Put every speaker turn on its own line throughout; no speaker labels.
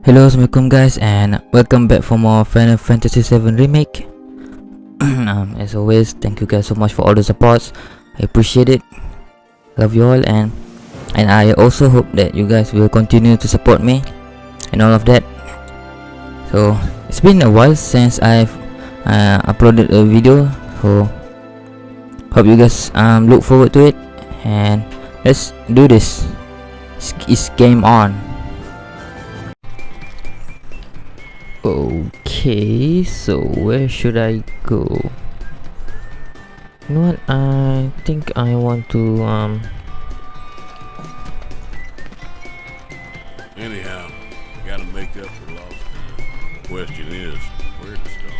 Hello, assalamualaikum guys, and welcome back for more Final Fantasy VII Remake. um, as always, thank you guys so much for all the supports. I appreciate it. Love you all, and and I also hope that you guys will continue to support me and all of that. So it's been a while since I've uh, uploaded a video, so hope you guys um look forward to it, and let's do this. It's game on. Okay, so where should I go? You know what? I think I want to um.
Anyhow, gotta make up for lost time. Question is, where to start?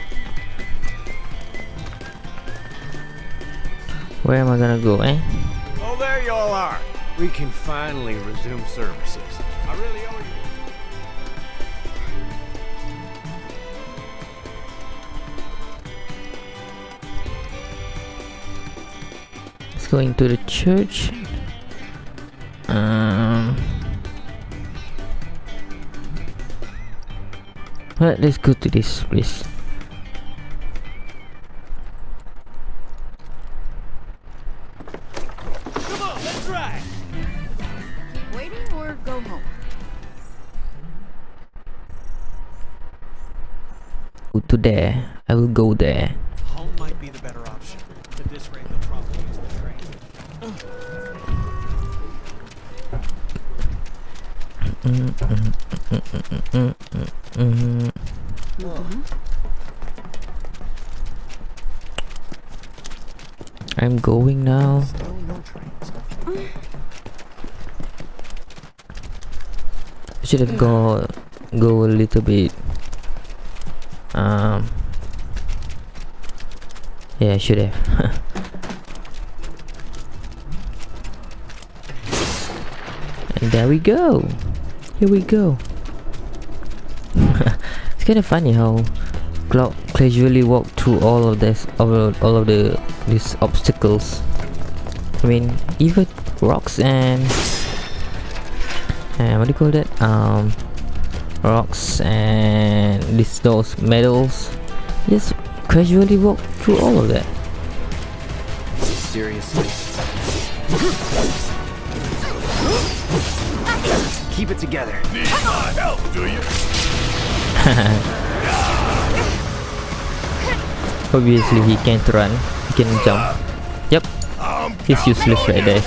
Where am I gonna go, eh?
Oh, there you all are. We can finally resume services. I really owe you.
Let's go into the church. Um. Well, let's go to this place.
Come on, let's ride.
Keep waiting or go home.
Go to there. I will go there. Going now.
Trains.
should have go go a little bit um yeah I should have and there we go here we go it's kind of funny how Cloud casually walk through all of this all of, all of the these obstacles I mean even rocks and and what do you call that um rocks and these those metals just casually walk through all of that
Seriously? Keep it together.
Need my help, do you?
obviously he can't run. He can jump. Yep he's useless right there.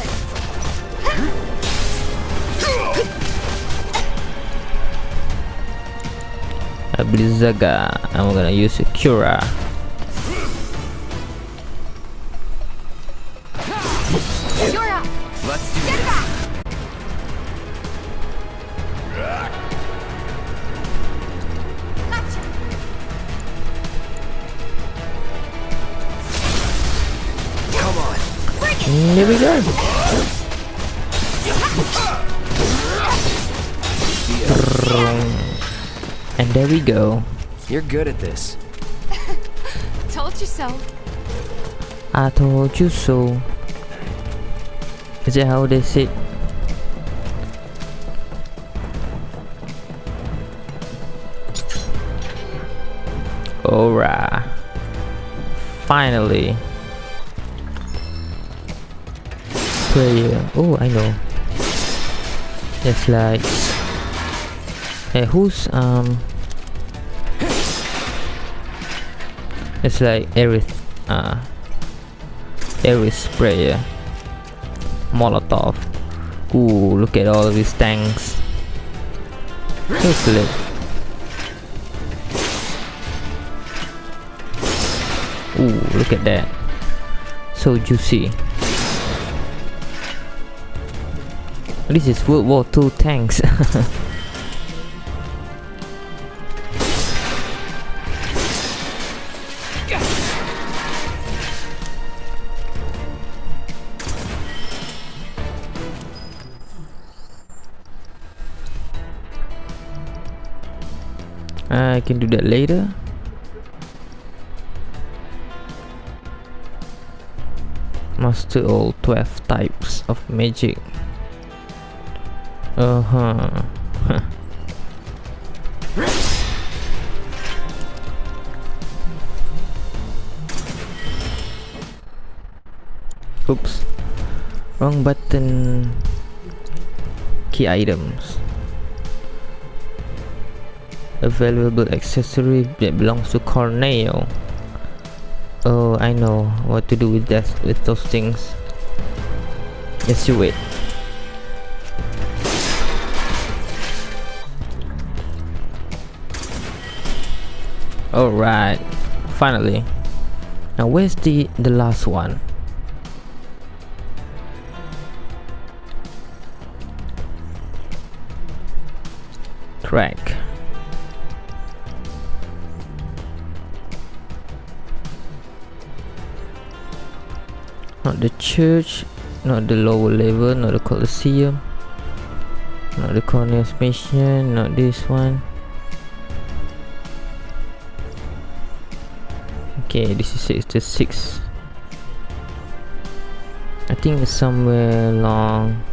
Blizzaga I'm gonna use a Cura There we go and there we go
You're good at this.
Told you so.
I told you so is that how they say it? Alright. Finally. Player. Oh, I know. It's like. Hey, who's um? It's like Aerith. Uh. Aerith sprayer. Molotov. Ooh, look at all these tanks. Look. Ooh, look at that. So juicy. This is World War II tanks. I can do that later. Master all 12 types of magic. Uh-huh. Oops. Wrong button. Key items. A valuable accessory that belongs to Corneo. Oh, I know what to do with that with those things. Yes, you wait. It. Alright, finally. Now where's the the last one? Track. Not the church, not the lower level, not the Colosseum, not the Cornelius Mission, not this one. Okay, this is six to six. I think it's somewhere along.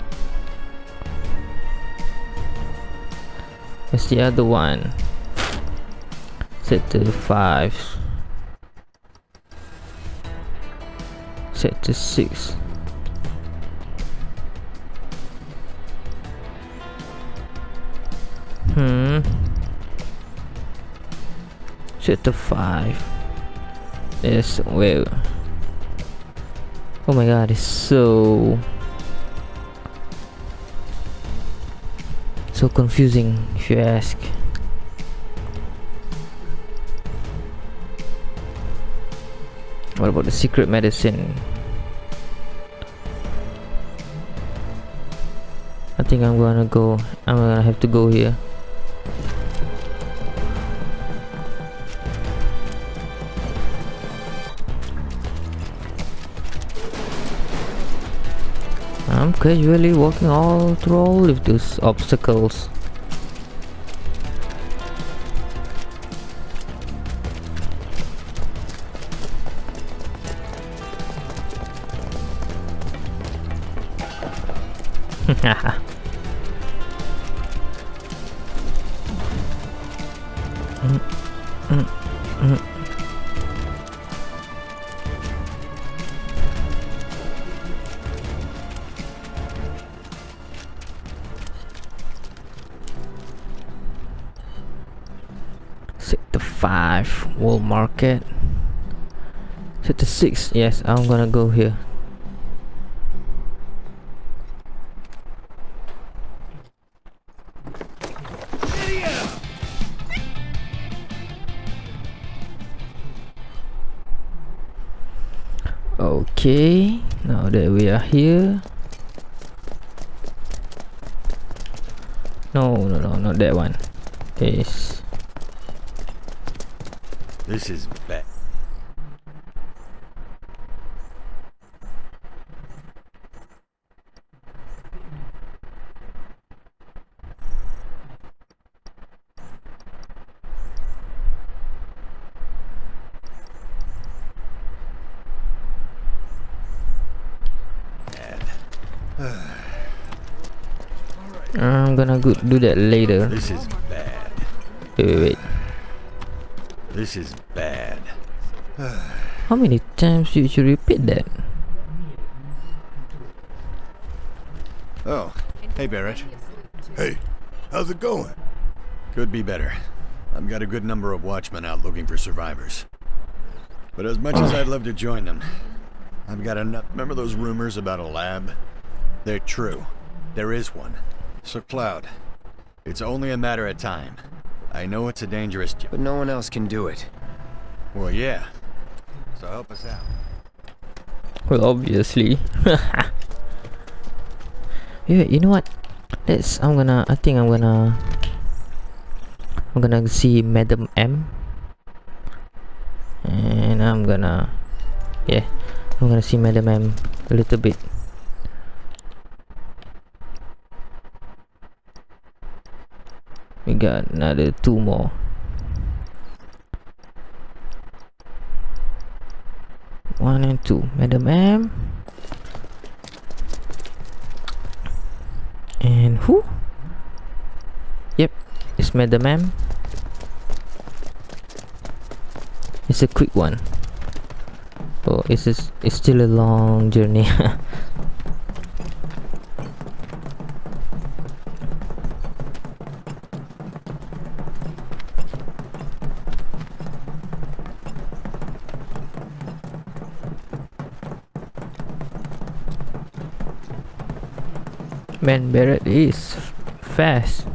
Where's the other one? Set to five. Set to six. Hmm. Set to five. Yes, well. Oh my god, it's so so confusing if you ask. What about the secret medicine? I think I'm gonna go I'm gonna have to go here. Casually walking all through all of those obstacles. 5 Wall Market. Sector 6 yes I'm gonna go here. Okay now that we are here. No no no not that one. Yes
This is bad.
I'm gonna go do that later
This is bad.
Wait wait wait
This is bad.
How many times did you repeat that?
Oh, hey Barret.
Hey, how's it going?
Could be better. I've got a good number of watchmen out looking for survivors. But as much as oh. I'd love to join them, I've got enough. Remember those rumors about a lab? They're true. There is one. So, Cloud, it's only a matter of time. I know it's a dangerous job.
But no one else can do it.
Well, yeah. So help us out.
Well, obviously. yeah, you know what? Let's. I'm gonna. I think I'm gonna. I'm gonna see Madam M. And I'm gonna. Yeah, I'm gonna see Madam M a little bit. We got another two more. One and two. Madam M. And who? Yep, it's Madam M. It's a quick one. Oh, it's just, it's still a long journey.
Sector 7 is
fast.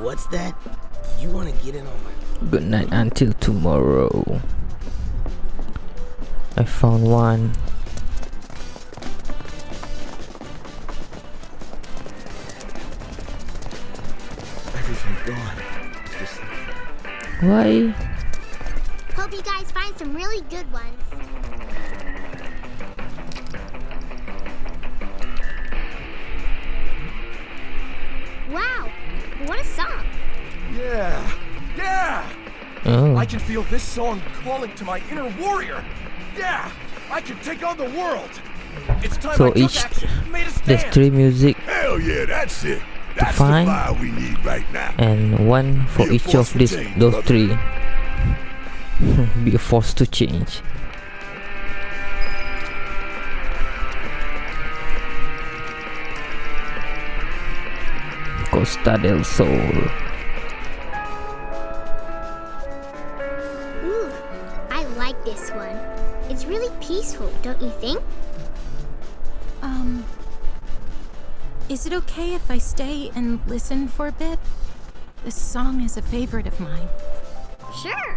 what's that? You want to get in on my...
Good night until tomorrow. I found one. Why?
Hope you guys find some really good ones. Wow, what a song.
Yeah! Yeah!
Oh,
I can feel this song calling to my inner warrior! Yeah! I can take on the world! It's time
So
I took
each-
action, made a
there's three music
Hell yeah, that's it. That's
find-
we need right now.
and one for
Be
each of these
change,
those
brother.
three. Be a force to change. Costa del Sol.
Ooh, I like this one. It's really peaceful, don't you think?
It okay if I stay and listen for a bit? This song is a favorite of mine.
Sure.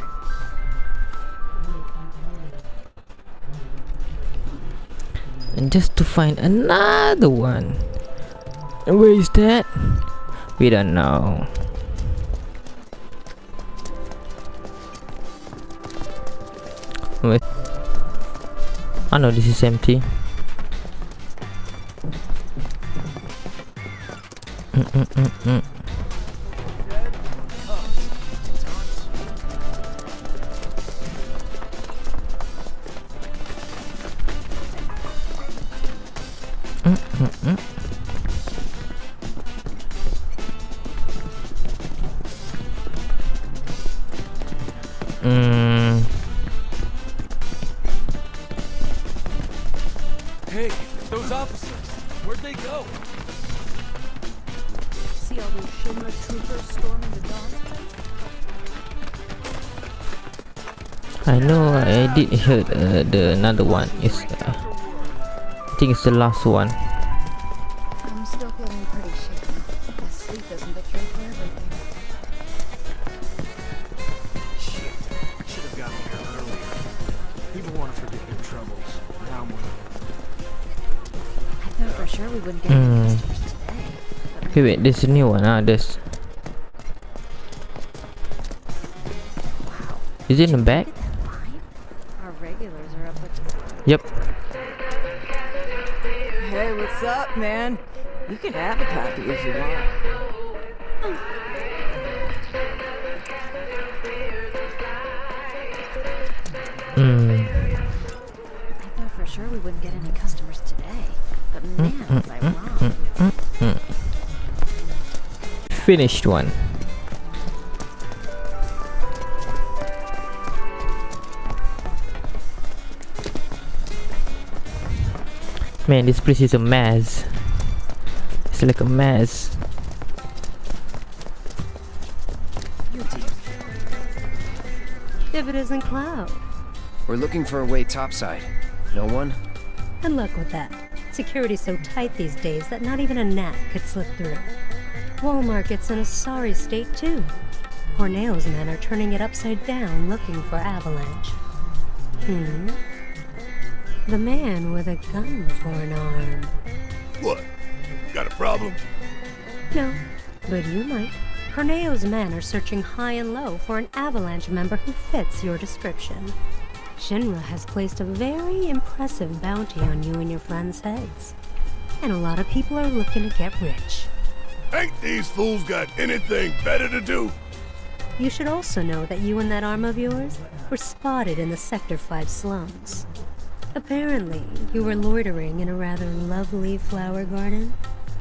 And just to find another one. And where is that? We don't know. Wait. Oh, I know this is empty. Mm -mm -mm -mm. Mm I did uh, the another one. It's uh, I think it's the last one.
I'm still feeling pretty shaky. Guess sleep isn't the cure for everything.
Shit. I should have gotten here earlier. People want to forget their troubles. Now more than
I thought for sure we wouldn't get
Hmm.
any customers today.
Okay, wait, there's a new one. Ah, there's. Is it in the back?
What's up, man? You can have a copy if you want.
Mm.
I thought for sure we wouldn't get any customers today. But man, was I wrong.
Finished one. Man, this place is a mess. It's like a mess.
If it isn't Cloud.
We're looking for a way topside. No one?
And luck with that. Security's so tight these days that not even a gnat could slip through. Wall Market's in a sorry state, too. Corneo's men are turning it upside down looking for Avalanche. Hmm? The man with a gun for an arm.
What? Got a problem?
No, but you might. Corneo's men are searching high and low for an Avalanche member who fits your description. Shinra has placed a very impressive bounty on you and your friends' heads. And a lot of people are looking to get rich.
Ain't these fools got anything better to do?
You should also know that you and that arm of yours were spotted in the Sector 5 slums. Apparently, you were loitering in a rather lovely flower garden.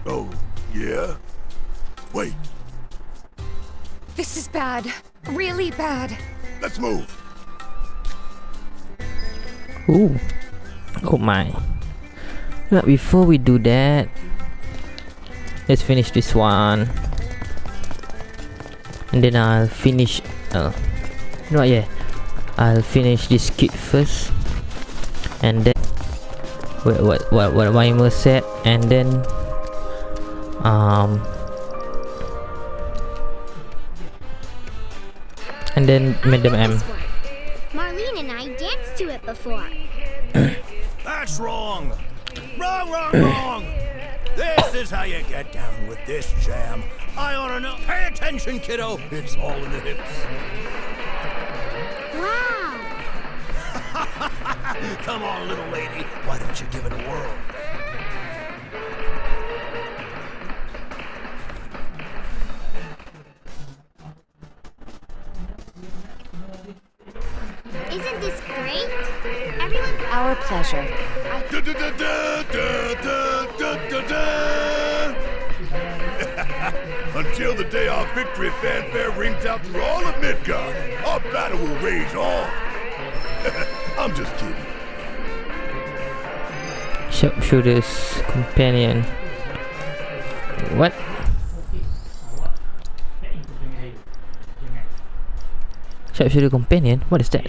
Oh, yeah? Wait,
This is bad. Really bad.
let's move.
Ooh. Oh my. But before we do that, let's finish this one. And then I'll finish, uh, no yeah, I'll finish this kit first. And then, what, what, what, what my set, and then, um, and then Madam M.
Marlene and I danced to it before.
That's wrong. Wrong, wrong, wrong. This is how you get down with this jam. I ought to know. Pay attention, kiddo. It's all in the hips. Come on, little lady. Why don't you give it a whirl?
Isn't this great? Everyone...
Our pleasure.
Da, da, da, Until the day our victory fanfare rings out through all of Midgar, our battle will rage on. I'm just kidding.
Sharpshooter's companion. What? Sharpshooter companion? What is that?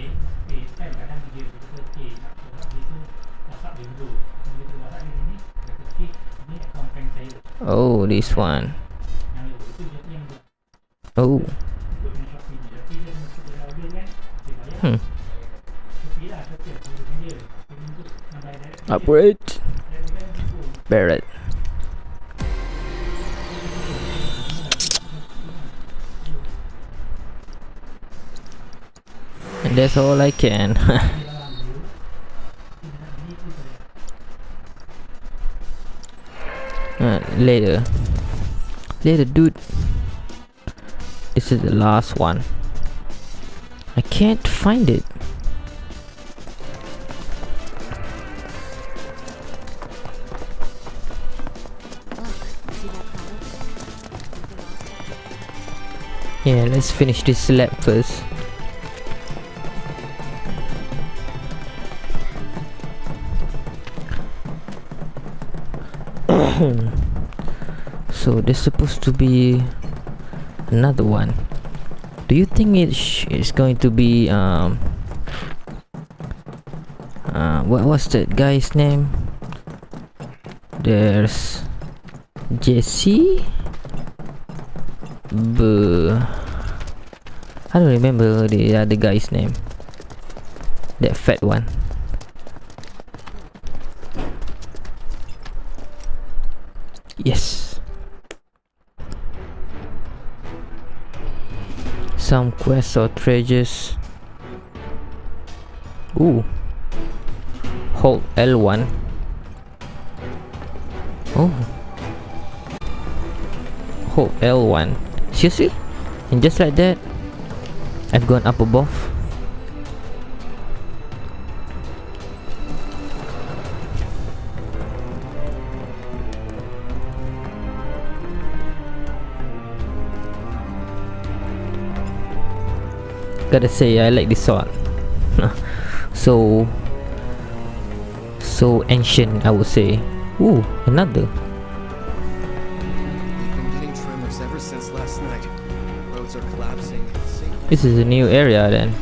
Oh, this one. Oh. Hmm. Upgrade. Barret. And that's all I can. uh, later. Later, dude. This is the last one. I can't find it. Yeah, let's finish this lap first. so there's supposed to be another one. Do you think it is going to be um uh, what was that guy's name? There's Jesse. I don't remember the other guy's name. That fat one. Yes. Some quests or treasures. Ooh. Hold L1. Oh. Hold L1. Seriously? And just like that, I've gone up above. Gotta say, I like this sword. so, so ancient, I would say. Ooh, another. This is a new area then.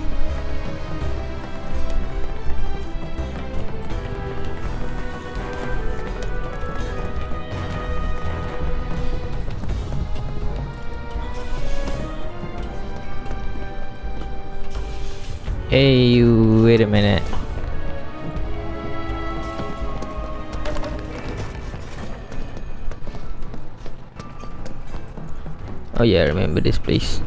Hey, wait a minute. Oh yeah, I remember this place.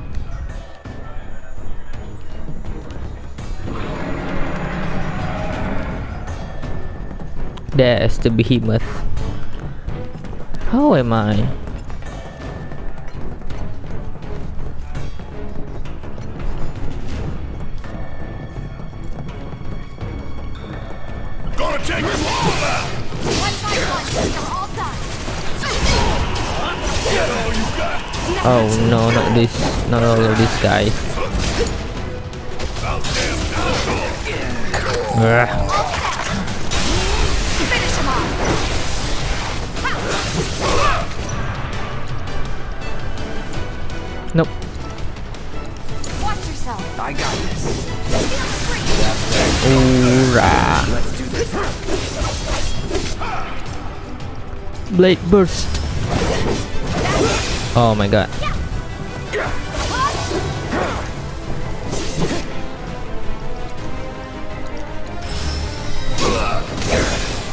There's the behemoth. How am I?
Gonna take you all out!
One by one, all done.
Get all you got!
Oh no, not this, not all of these guys. Nope.
Watch yourself.
I got this.
Hoorah.
Let's do this.
Blade burst. Oh my god.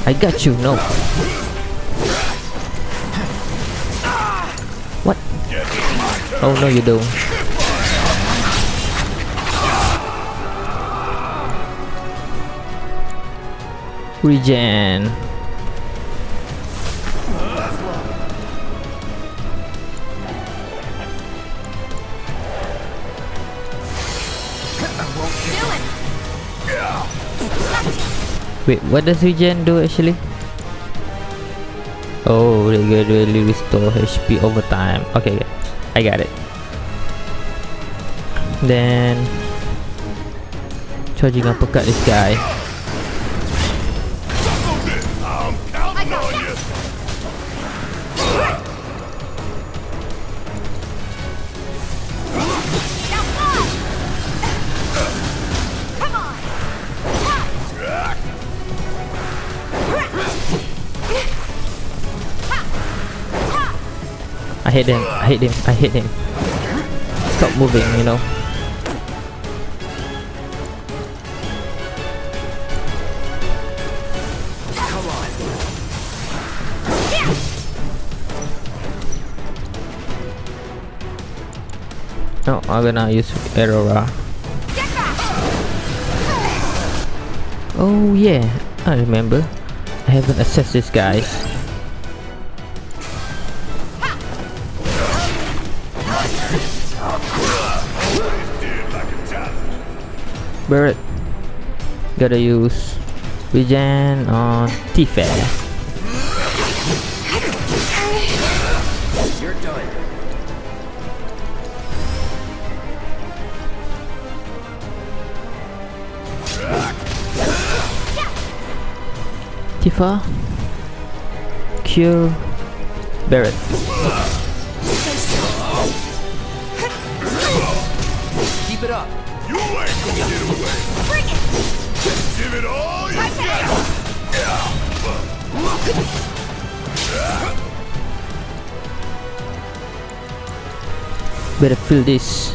I got you. No. Oh no, you don't. Regen. Wait, what does regen do actually? Oh, they gradually restore HP over time. Okay, okay. I got it. Then charging uppercut this guy. I hate him. I hate him. I hate him. Stop moving, you know. No, I'm gonna use Aurora. Oh yeah, I remember. I haven't assessed this guys. Barret. Gotta use regen on Tifa.
You're done.
Tifa. Cure. Barret. Better feel this.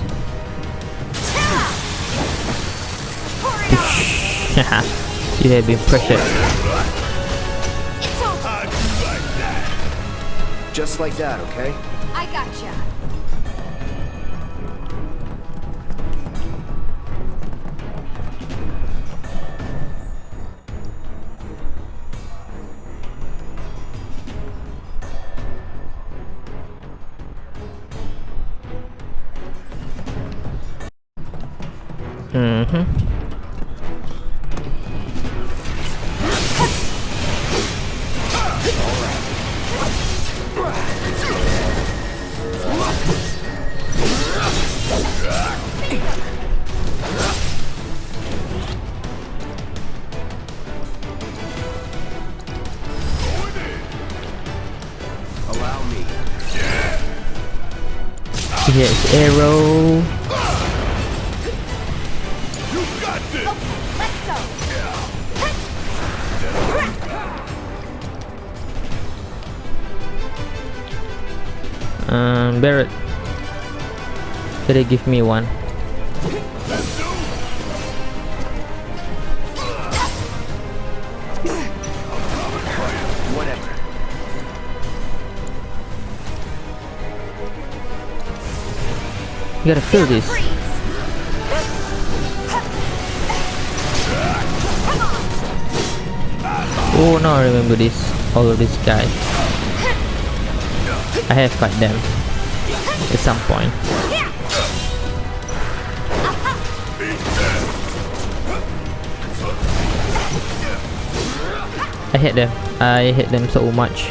Haha, you have been pressured.
It's over.
How'd you like that?
Just like that, okay?
I gotcha.
Mm-hmm.
Allow me.
Here's arrow. Give me one. You gotta feel this. Oh no, I remember this. All of these guys. I have fight them at some point. I hate them. I hate them so much.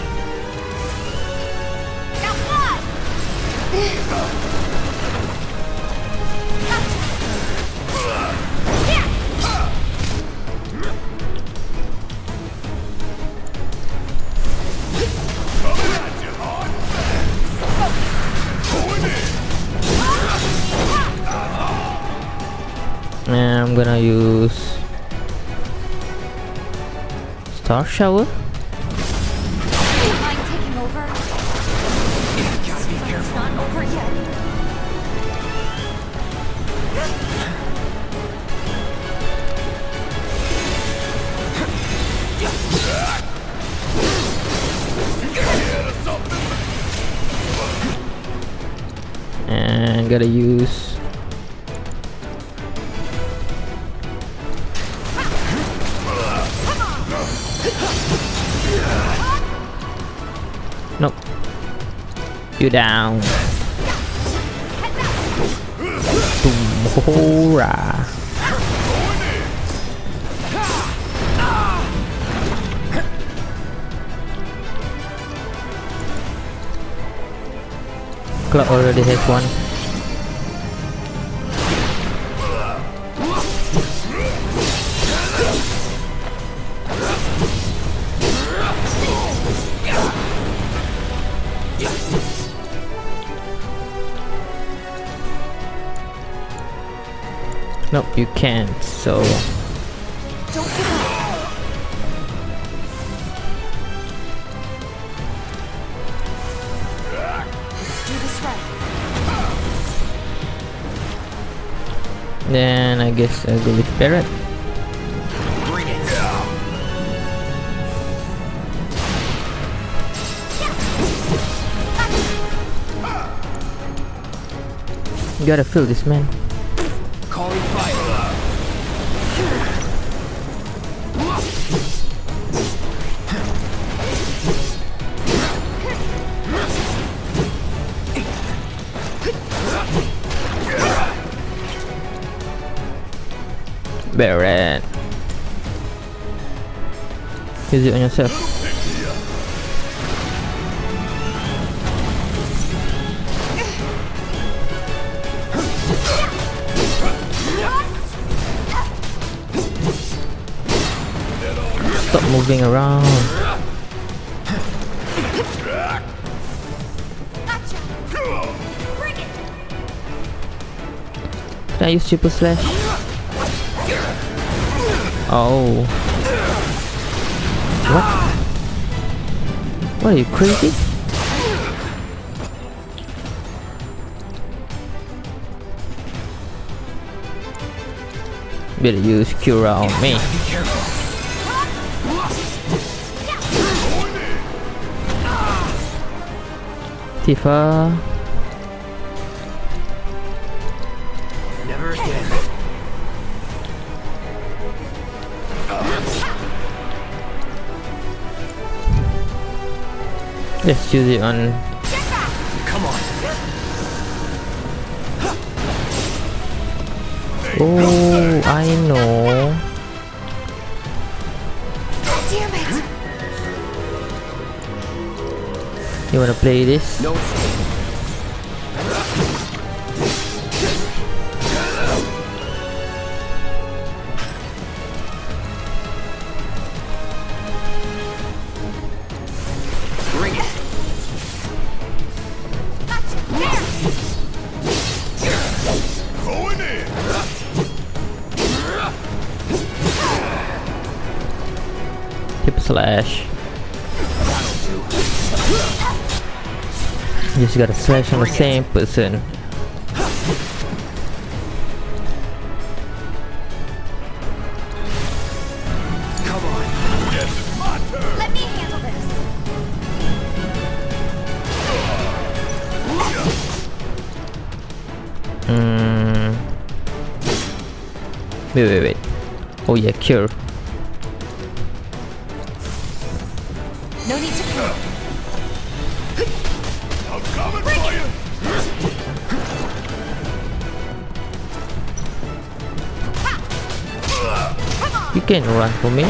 Over yet.
And gotta use You down. Cloud already has one. Nope, you can't, so... Then I guess I'll go with
it.
You gotta fill this man. Barret. Use it on yourself. Stop moving around. Can I use triple slash? Oh. What? What are you crazy? Better use Cura on me. Tifa.
Never again.
Let's use it on
Come on.
Oh, I know.
Damn it.
You wanna play this?
No
just gotta slash on the same person.
Come on.
Yes, it's my turn.
Let me handle this.
Mm. Wait, wait, wait. Oh yeah, cure. Can run for me.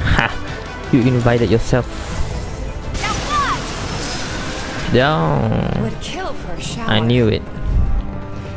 Ha! You invited yourself. Down.
Would kill for a shower.
I knew it.